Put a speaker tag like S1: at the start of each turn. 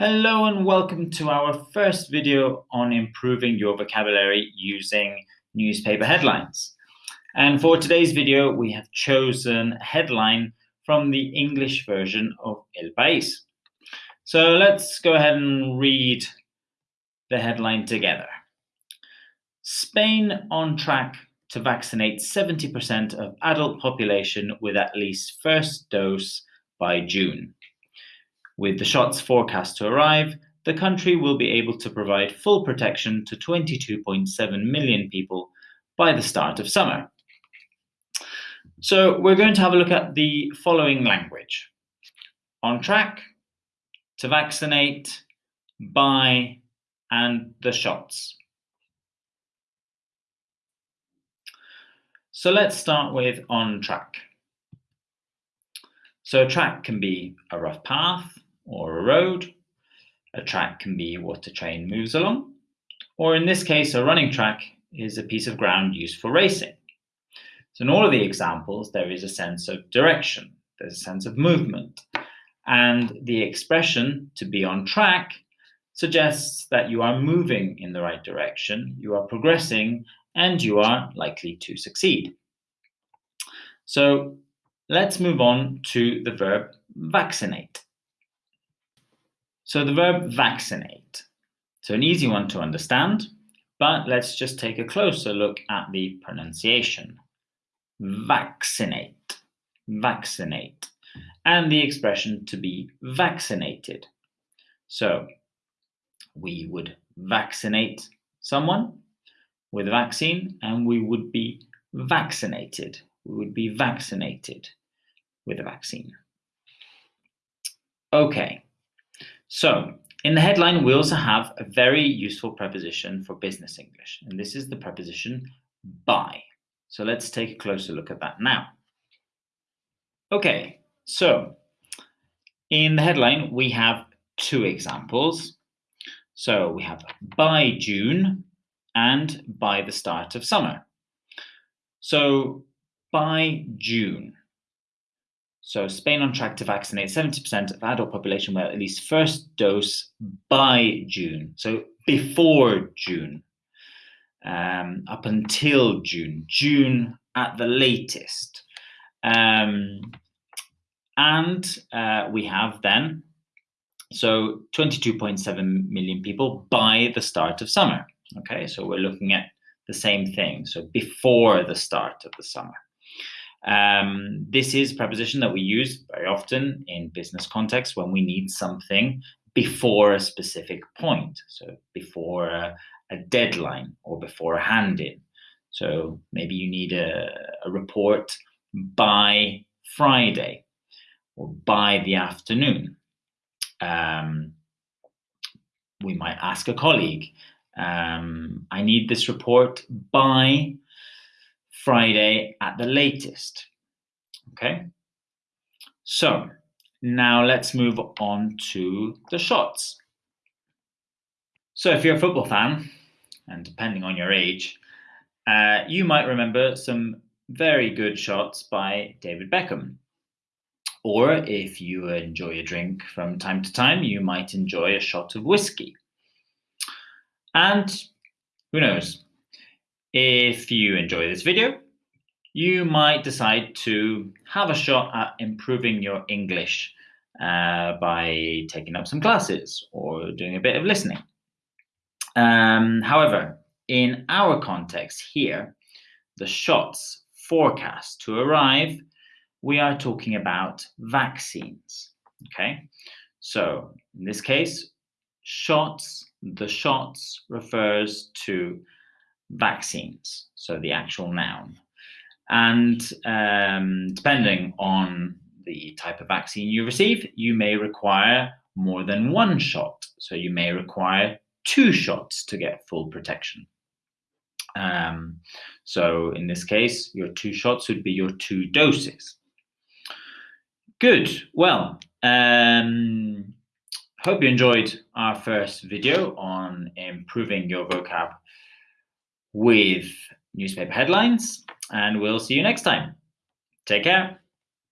S1: Hello and welcome to our first video on improving your vocabulary using newspaper headlines. And for today's video, we have chosen a headline from the English version of El País. So let's go ahead and read the headline together. Spain on track to vaccinate 70% of adult population with at least first dose by June. With the shots forecast to arrive, the country will be able to provide full protection to 22.7 million people by the start of summer. So we're going to have a look at the following language. On track, to vaccinate, by, and the shots. So let's start with on track. So track can be a rough path, or a road. A track can be what a train moves along. Or in this case, a running track is a piece of ground used for racing. So in all of the examples, there is a sense of direction, there's a sense of movement. And the expression to be on track suggests that you are moving in the right direction, you are progressing, and you are likely to succeed. So let's move on to the verb vaccinate. So the verb vaccinate. So an easy one to understand, but let's just take a closer look at the pronunciation. Vaccinate, vaccinate, and the expression to be vaccinated. So we would vaccinate someone with a vaccine and we would be vaccinated. We would be vaccinated with a vaccine. Okay, so in the headline, we also have a very useful preposition for business English, and this is the preposition by. So let's take a closer look at that now. Okay, so in the headline, we have two examples. So we have by June and by the start of summer. So by June, so Spain on track to vaccinate 70% of adult population with at least first dose by June. So before June, um, up until June, June at the latest. Um, and uh, we have then, so 22.7 million people by the start of summer. Okay, so we're looking at the same thing. So before the start of the summer. Um, this is a preposition that we use very often in business context when we need something before a specific point. So before a, a deadline or before a hand-in. So maybe you need a, a report by Friday or by the afternoon. Um, we might ask a colleague, um, I need this report by Friday at the latest. Okay, so now let's move on to the shots. So if you're a football fan, and depending on your age, uh, you might remember some very good shots by David Beckham. Or if you enjoy a drink from time to time, you might enjoy a shot of whiskey. And who knows, if you enjoy this video, you might decide to have a shot at improving your English uh, by taking up some classes or doing a bit of listening. Um, however, in our context here, the shots forecast to arrive, we are talking about vaccines. Okay, so in this case, shots, the shots refers to vaccines, so the actual noun. And um, depending on the type of vaccine you receive, you may require more than one shot. So you may require two shots to get full protection. Um, so in this case, your two shots would be your two doses. Good. Well, um, hope you enjoyed our first video on improving your vocab with newspaper headlines, and we'll see you next time. Take care.